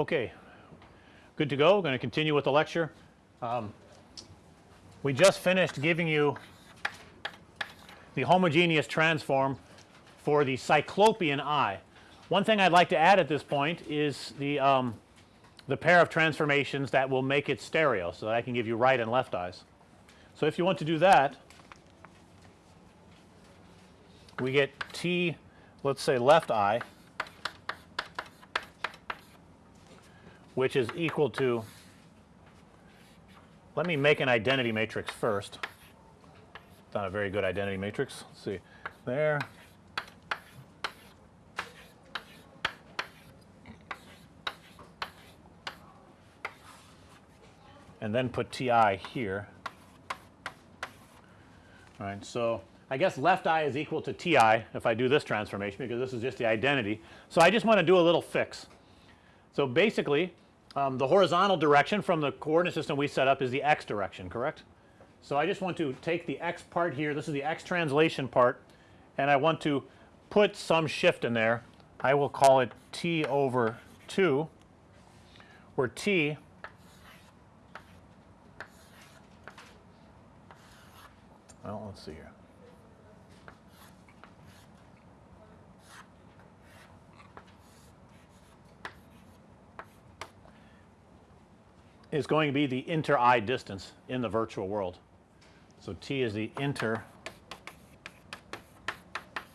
Okay, good to go. We're going to continue with the lecture. Um, we just finished giving you the homogeneous transform for the cyclopean eye. One thing I'd like to add at this point is the um, the pair of transformations that will make it stereo. So that I can give you right and left eyes. So if you want to do that we get T let's say left eye which is equal to let me make an identity matrix first. It's not a very good identity matrix. Let's see there. And then put TI here. All right. So, I guess left eye is equal to TI if I do this transformation because this is just the identity. So, I just want to do a little fix. So, basically um, the horizontal direction from the coordinate system we set up is the x direction correct. So, I just want to take the x part here this is the x translation part and I want to put some shift in there. I will call it t over 2 where t well let's see here. Is going to be the inter eye distance in the virtual world. So, t is the inter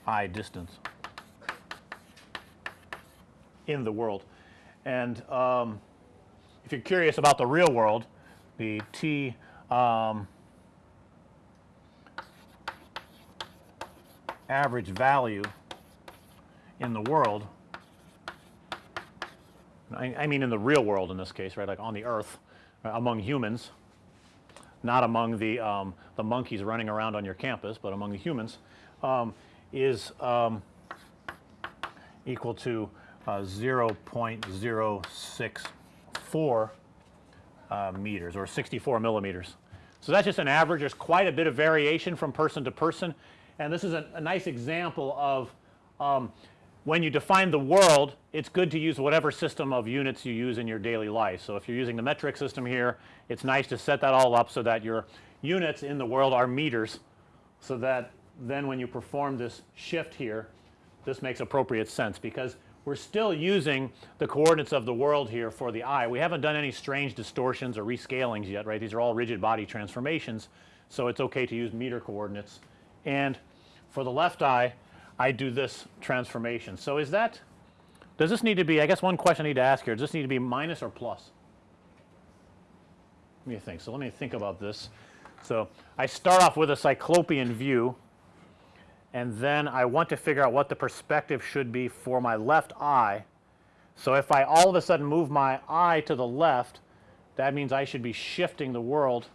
eye distance in the world. And um, if you're curious about the real world, the t um, average value in the world I, I, mean in the real world in this case right like on the earth among humans not among the um, the monkeys running around on your campus, but among the humans um, is um, equal to uh, 0.064 uh, meters or 64 millimeters. So, that's just an average. There's quite a bit of variation from person to person and this is a, a nice example of um, when you define the world it's good to use whatever system of units you use in your daily life. So, if you're using the metric system here it's nice to set that all up so that your units in the world are meters. So, that then when you perform this shift here this makes appropriate sense because we're still using the coordinates of the world here for the eye. We haven't done any strange distortions or rescalings yet right. These are all rigid body transformations. So, it's okay to use meter coordinates and for the left eye I do this transformation. So, is that does this need to be I guess one question I need to ask here does this need to be minus or plus? Let me think? So, let me think about this. So, I start off with a cyclopean view and then I want to figure out what the perspective should be for my left eye. So, if I all of a sudden move my eye to the left that means I should be shifting the world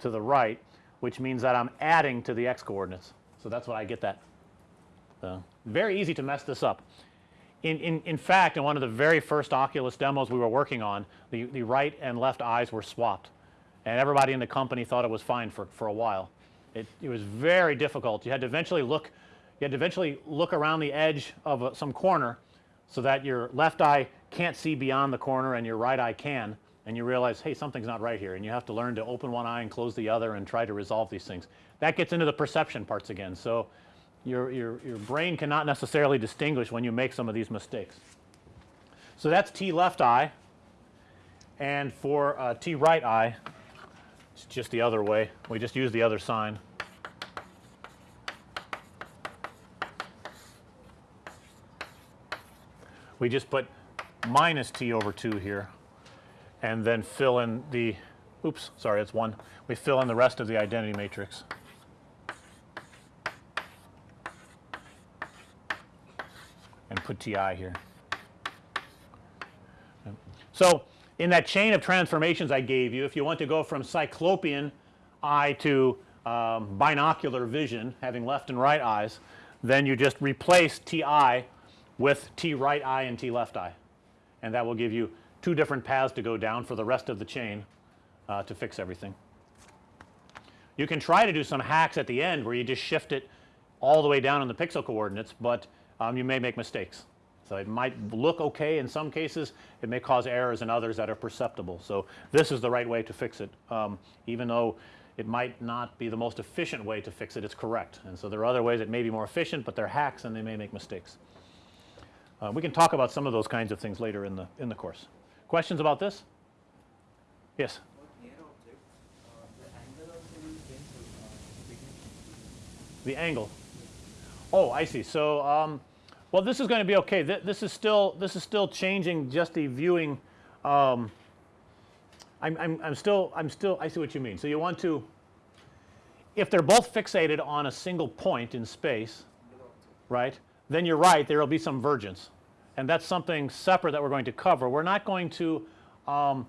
to the right which means that I'm adding to the x coordinates. So, that's what I get that so, very easy to mess this up. In, in, in fact, in one of the very first Oculus demos we were working on, the, the right and left eyes were swapped and everybody in the company thought it was fine for, for a while. It, it was very difficult. You had to eventually look you had to eventually look around the edge of a, some corner so that your left eye can't see beyond the corner and your right eye can and you realize hey something's not right here and you have to learn to open one eye and close the other and try to resolve these things. That gets into the perception parts again. So, your, your, your brain cannot necessarily distinguish when you make some of these mistakes. So, that's T left eye and for uh, T right eye it's just the other way we just use the other sign. We just put minus T over 2 here and then fill in the oops sorry it's 1 we fill in the rest of the identity matrix. Put TI here. So, in that chain of transformations I gave you if you want to go from cyclopean eye to um, binocular vision having left and right eyes then you just replace TI with T right eye and T left eye and that will give you two different paths to go down for the rest of the chain uh, to fix everything. You can try to do some hacks at the end where you just shift it all the way down in the pixel coordinates, but um, you may make mistakes. So it might look okay in some cases, it may cause errors in others that are perceptible. So this is the right way to fix it, um, even though it might not be the most efficient way to fix it, it's correct. And so there are other ways that may be more efficient, but they're hacks and they may make mistakes. Uh, we can talk about some of those kinds of things later in the in the course. Questions about this? Yes. The angle. Oh, I see. So, um, well, this is going to be okay. Th this is still this is still changing just the viewing. Um, I'm, I'm, I'm still I'm still I see what you mean. So you want to, if they're both fixated on a single point in space, right? Then you're right. There will be some vergence, and that's something separate that we're going to cover. We're not going to um,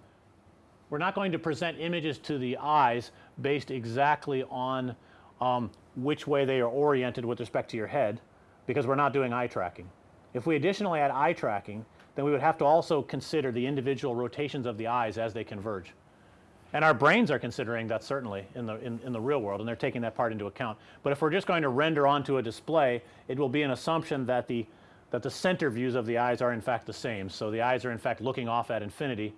we're not going to present images to the eyes based exactly on um, which way they are oriented with respect to your head because we're not doing eye tracking. If we additionally add eye tracking, then we would have to also consider the individual rotations of the eyes as they converge. And our brains are considering that certainly in the in, in the real world and they're taking that part into account. But if we're just going to render onto a display, it will be an assumption that the that the center views of the eyes are in fact the same. So the eyes are in fact looking off at infinity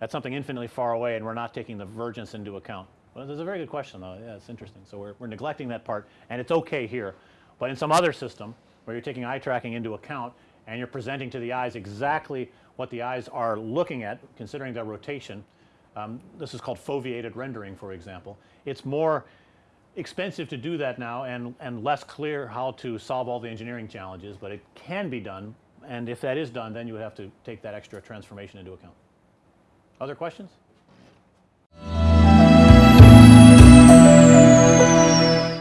at something infinitely far away and we're not taking the vergence into account. Well, this is a very good question though. Yeah, it's interesting. So we're, we're neglecting that part and it's okay here. But in some other system where you're taking eye tracking into account and you're presenting to the eyes exactly what the eyes are looking at considering their rotation, um, this is called foveated rendering for example. It's more expensive to do that now and, and less clear how to solve all the engineering challenges, but it can be done and if that is done then you would have to take that extra transformation into account. Other questions?